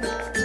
back.